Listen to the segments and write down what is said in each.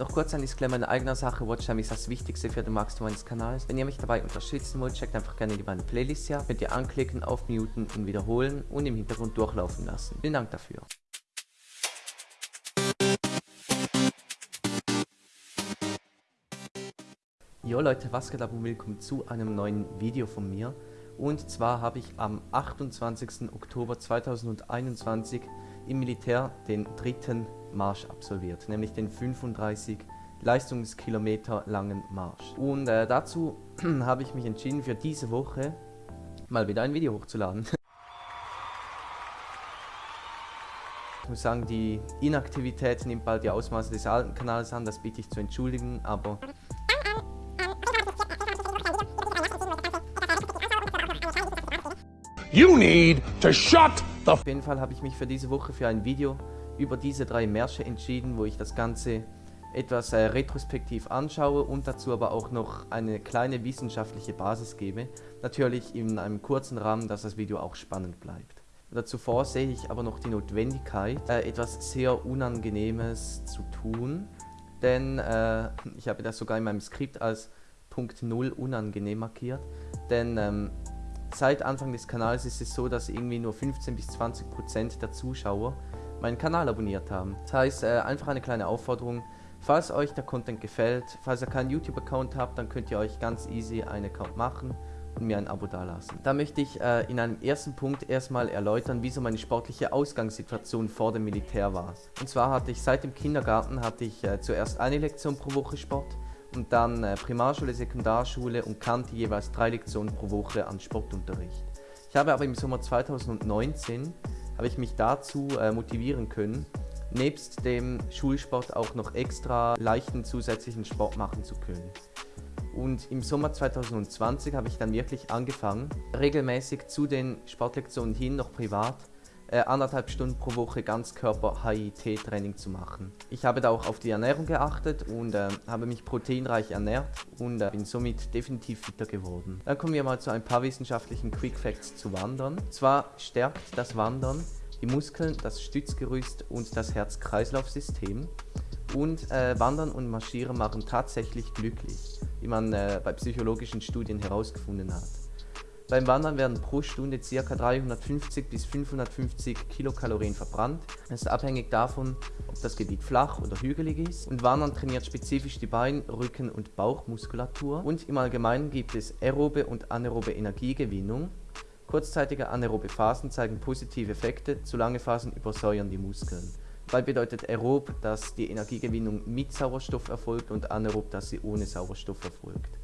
Noch kurz ein Disclaimer in eigener Sache, Watchtime ist das Wichtigste für den Wachstum meines Kanals. Wenn ihr mich dabei unterstützen wollt, checkt einfach gerne die beiden Playlists hier. Könnt ihr anklicken, aufmuten und wiederholen und im Hintergrund durchlaufen lassen. Vielen Dank dafür. Jo Leute, was geht ab und willkommen zu einem neuen Video von mir. Und zwar habe ich am 28. Oktober 2021 im Militär den dritten Marsch absolviert, nämlich den 35 Leistungskilometer langen Marsch. Und äh, dazu habe ich mich entschieden, für diese Woche mal wieder ein Video hochzuladen. Ich muss sagen, die Inaktivität nimmt bald die Ausmaße des alten Kanals an, das bitte ich zu entschuldigen, aber You need to shut the Auf jeden Fall habe ich mich für diese Woche für ein Video über diese drei Märsche entschieden, wo ich das Ganze etwas äh, retrospektiv anschaue und dazu aber auch noch eine kleine wissenschaftliche Basis gebe. Natürlich in einem kurzen Rahmen, dass das Video auch spannend bleibt. Dazu vor sehe ich aber noch die Notwendigkeit, äh, etwas sehr Unangenehmes zu tun, denn äh, ich habe das sogar in meinem Skript als Punkt 0 unangenehm markiert, denn ähm, Seit Anfang des Kanals ist es so, dass irgendwie nur 15 bis 20 Prozent der Zuschauer meinen Kanal abonniert haben. Das heißt, äh, einfach eine kleine Aufforderung, falls euch der Content gefällt, falls ihr keinen YouTube-Account habt, dann könnt ihr euch ganz easy einen Account machen und mir ein Abo dalassen. Da möchte ich äh, in einem ersten Punkt erstmal erläutern, wieso meine sportliche Ausgangssituation vor dem Militär war. Und zwar hatte ich seit dem Kindergarten hatte ich äh, zuerst eine Lektion pro Woche Sport, und dann äh, Primarschule, Sekundarschule und kannte jeweils drei Lektionen pro Woche an Sportunterricht. Ich habe aber im Sommer 2019 habe ich mich dazu äh, motivieren können, nebst dem Schulsport auch noch extra leichten zusätzlichen Sport machen zu können. Und im Sommer 2020 habe ich dann wirklich angefangen, regelmäßig zu den Sportlektionen hin noch privat äh, anderthalb Stunden pro Woche Ganzkörper-HIT-Training zu machen. Ich habe da auch auf die Ernährung geachtet und äh, habe mich proteinreich ernährt und äh, bin somit definitiv fitter geworden. Dann kommen wir mal zu ein paar wissenschaftlichen Quick Facts zu Wandern. Zwar stärkt das Wandern die Muskeln, das Stützgerüst und das Herz-Kreislauf-System. Und äh, Wandern und Marschieren machen tatsächlich glücklich, wie man äh, bei psychologischen Studien herausgefunden hat. Beim Wandern werden pro Stunde ca. 350 bis 550 Kilokalorien verbrannt. Es ist abhängig davon, ob das Gebiet flach oder hügelig ist. Und Wandern trainiert spezifisch die Bein-, Rücken- und Bauchmuskulatur. Und im Allgemeinen gibt es aerobe und anaerobe Energiegewinnung. Kurzzeitige anaerobe Phasen zeigen positive Effekte, zu lange Phasen übersäuern die Muskeln. Dabei bedeutet aerob, dass die Energiegewinnung mit Sauerstoff erfolgt und anaerob, dass sie ohne Sauerstoff erfolgt.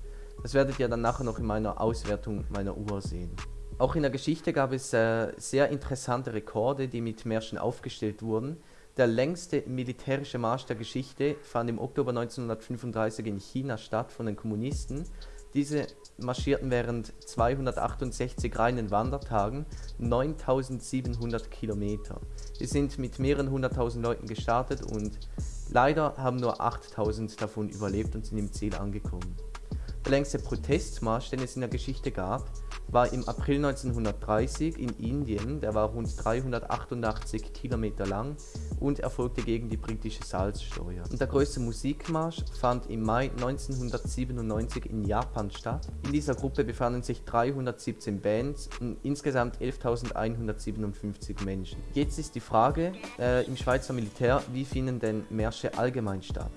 Das werdet ihr dann nachher noch in meiner Auswertung meiner Uhr sehen. Auch in der Geschichte gab es äh, sehr interessante Rekorde, die mit Märschen aufgestellt wurden. Der längste militärische Marsch der Geschichte fand im Oktober 1935 in China statt von den Kommunisten. Diese marschierten während 268 reinen Wandertagen 9700 Kilometer. Sie sind mit mehreren hunderttausend Leuten gestartet und leider haben nur 8000 davon überlebt und sind im Ziel angekommen. Der längste Protestmarsch, den es in der Geschichte gab, war im April 1930 in Indien. Der war rund 388 Kilometer lang und erfolgte gegen die britische Salzsteuer. Und der größte Musikmarsch fand im Mai 1997 in Japan statt. In dieser Gruppe befanden sich 317 Bands und insgesamt 11.157 Menschen. Jetzt ist die Frage äh, im Schweizer Militär, wie finden denn Märsche allgemein statt?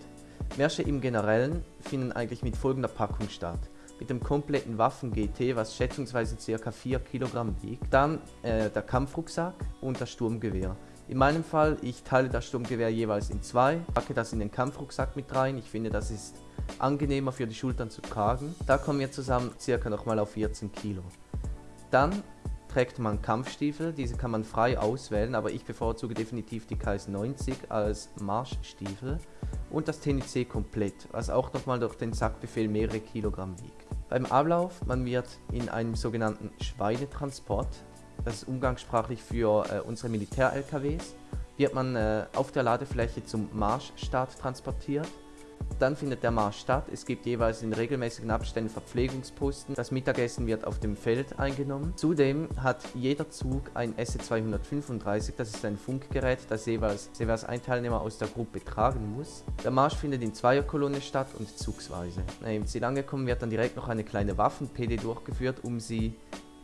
Märsche im Generellen finden eigentlich mit folgender Packung statt. Mit dem kompletten Waffen-GT, was schätzungsweise ca. 4 Kilogramm wiegt. Dann äh, der Kampfrucksack und das Sturmgewehr. In meinem Fall, ich teile das Sturmgewehr jeweils in zwei, packe das in den Kampfrucksack mit rein. Ich finde, das ist angenehmer für die Schultern zu tragen. Da kommen wir zusammen circa nochmal auf 14 Kilo. Dann trägt man Kampfstiefel, diese kann man frei auswählen, aber ich bevorzuge definitiv die KS90 als Marschstiefel und das TNC komplett, was auch nochmal durch den Sackbefehl mehrere Kilogramm wiegt. Beim Ablauf, man wird in einem sogenannten Schweinetransport, das ist umgangssprachlich für äh, unsere Militär-LKWs, wird man äh, auf der Ladefläche zum Marschstart transportiert. Dann findet der Marsch statt. Es gibt jeweils in regelmäßigen Abständen Verpflegungsposten. Das Mittagessen wird auf dem Feld eingenommen. Zudem hat jeder Zug ein SE235, das ist ein Funkgerät, das jeweils, jeweils ein Teilnehmer aus der Gruppe tragen muss. Der Marsch findet in Zweierkolonne statt und zugsweise. Im Ziel angekommen wird dann direkt noch eine kleine Waffen-PD durchgeführt, um sie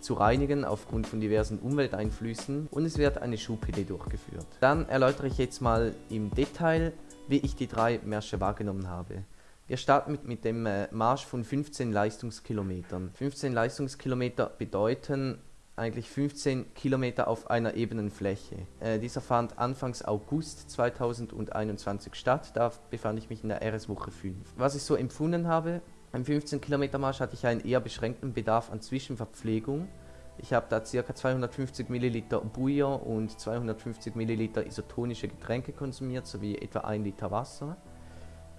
zu reinigen aufgrund von diversen Umwelteinflüssen und es wird eine Schuh-PD durchgeführt. Dann erläutere ich jetzt mal im Detail, wie ich die drei Märsche wahrgenommen habe. Wir starten mit, mit dem äh, Marsch von 15 Leistungskilometern. 15 Leistungskilometer bedeuten eigentlich 15 Kilometer auf einer ebenen Fläche. Äh, dieser fand Anfangs August 2021 statt, da befand ich mich in der RS-Woche 5. Was ich so empfunden habe, beim 15 Kilometer Marsch hatte ich einen eher beschränkten Bedarf an Zwischenverpflegung. Ich habe da ca. 250 ml Bouillon und 250 ml isotonische Getränke konsumiert, sowie etwa 1 Liter Wasser.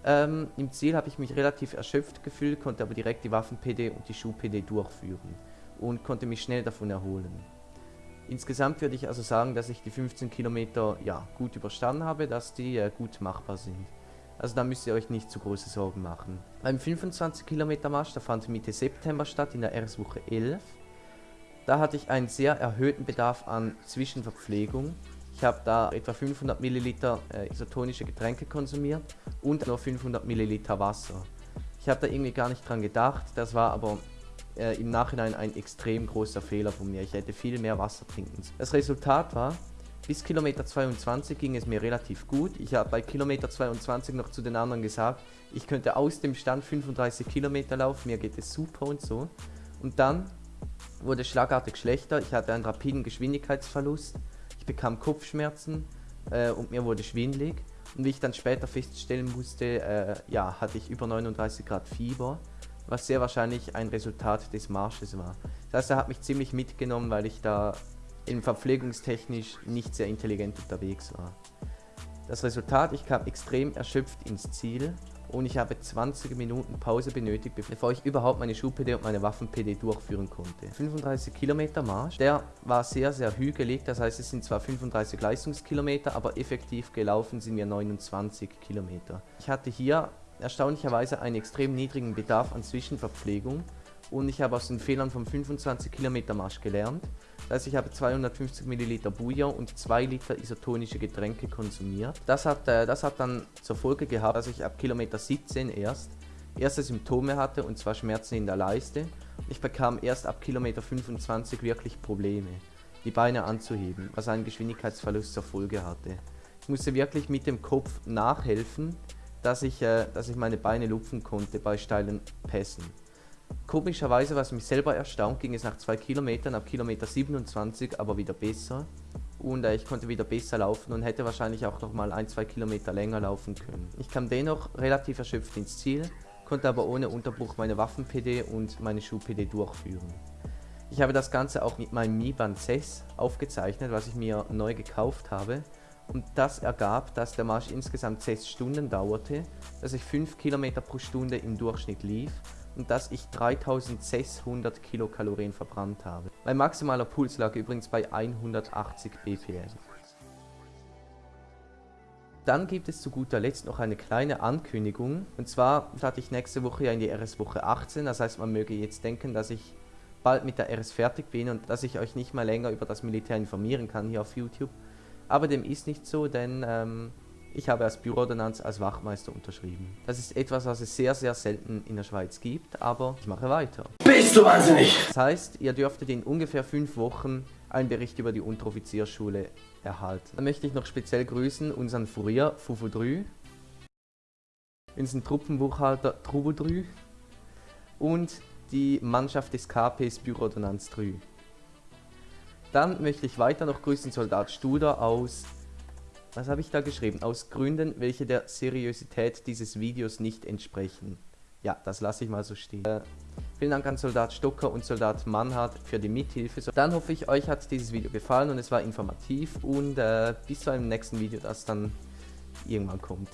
Ähm, Im Ziel habe ich mich relativ erschöpft gefühlt, konnte aber direkt die Waffen-PD und die Schuh-PD durchführen und konnte mich schnell davon erholen. Insgesamt würde ich also sagen, dass ich die 15 Kilometer ja, gut überstanden habe, dass die äh, gut machbar sind. Also da müsst ihr euch nicht zu große Sorgen machen. Beim 25 Kilometer Marsch, der fand Mitte September statt, in der RS-Woche 11. Da hatte ich einen sehr erhöhten Bedarf an Zwischenverpflegung. Ich habe da etwa 500 Milliliter äh, isotonische Getränke konsumiert und nur 500 Milliliter Wasser. Ich habe da irgendwie gar nicht dran gedacht, das war aber äh, im Nachhinein ein extrem großer Fehler von mir. Ich hätte viel mehr Wasser trinken sollen. Das Resultat war, bis Kilometer 22 ging es mir relativ gut. Ich habe bei Kilometer 22 noch zu den anderen gesagt, ich könnte aus dem Stand 35 Kilometer laufen, mir geht es super und so. Und dann wurde schlagartig schlechter, ich hatte einen rapiden Geschwindigkeitsverlust, ich bekam Kopfschmerzen äh, und mir wurde schwindlig. Und wie ich dann später feststellen musste, äh, ja, hatte ich über 39 Grad Fieber, was sehr wahrscheinlich ein Resultat des Marsches war. Das heißt, er hat mich ziemlich mitgenommen, weil ich da in verpflegungstechnisch nicht sehr intelligent unterwegs war. Das Resultat, ich kam extrem erschöpft ins Ziel und ich habe 20 Minuten Pause benötigt, bevor ich überhaupt meine Schuh-PD und meine Waffen-PD durchführen konnte. 35 Kilometer Marsch, der war sehr, sehr hügelig, das heißt es sind zwar 35 Leistungskilometer, aber effektiv gelaufen sind wir 29 Kilometer. Ich hatte hier erstaunlicherweise einen extrem niedrigen Bedarf an Zwischenverpflegung und ich habe aus den Fehlern vom 25 Kilometer Marsch gelernt. Das heißt, ich habe 250 Milliliter Bouillon und 2 Liter isotonische Getränke konsumiert. Das hat, äh, das hat dann zur Folge gehabt, dass ich ab Kilometer 17 erst erste Symptome hatte und zwar Schmerzen in der Leiste. Ich bekam erst ab Kilometer 25 wirklich Probleme, die Beine anzuheben, was einen Geschwindigkeitsverlust zur Folge hatte. Ich musste wirklich mit dem Kopf nachhelfen, dass ich, äh, dass ich meine Beine lupfen konnte bei steilen Pässen. Komischerweise, was mich selber erstaunt, ging es nach 2 Kilometern, ab Kilometer 27 aber wieder besser. Und äh, ich konnte wieder besser laufen und hätte wahrscheinlich auch noch mal ein, zwei Kilometer länger laufen können. Ich kam dennoch relativ erschöpft ins Ziel, konnte aber ohne Unterbruch meine Waffen-PD und meine Schuh-PD durchführen. Ich habe das Ganze auch mit meinem Mi Band 6 aufgezeichnet, was ich mir neu gekauft habe. Und das ergab, dass der Marsch insgesamt 6 Stunden dauerte, dass ich 5 Kilometer pro Stunde im Durchschnitt lief und dass ich 3600 Kilokalorien verbrannt habe. Mein maximaler Puls lag übrigens bei 180 BPM. Dann gibt es zu guter Letzt noch eine kleine Ankündigung. Und zwar starte ich nächste Woche ja in die RS-Woche 18. Das heißt, man möge jetzt denken, dass ich bald mit der RS fertig bin und dass ich euch nicht mal länger über das Militär informieren kann hier auf YouTube. Aber dem ist nicht so, denn ähm, ich habe als Büroordonnanz als Wachmeister unterschrieben. Das ist etwas, was es sehr, sehr selten in der Schweiz gibt, aber ich mache weiter. Bist du wahnsinnig? Das heißt, ihr dürftet in ungefähr fünf Wochen einen Bericht über die Unteroffizierschule erhalten. Dann möchte ich noch speziell grüßen unseren Furier Fufudrü, unseren Truppenbuchhalter Trubudrü und die Mannschaft des KPs Büroordonnanz Drü. Dann möchte ich weiter noch grüßen Soldat Studer aus was habe ich da geschrieben? Aus Gründen, welche der Seriosität dieses Videos nicht entsprechen. Ja, das lasse ich mal so stehen. Äh, vielen Dank an Soldat Stocker und Soldat Mannhardt für die Mithilfe. Dann hoffe ich, euch hat dieses Video gefallen und es war informativ und äh, bis zu einem nächsten Video, das dann irgendwann kommt.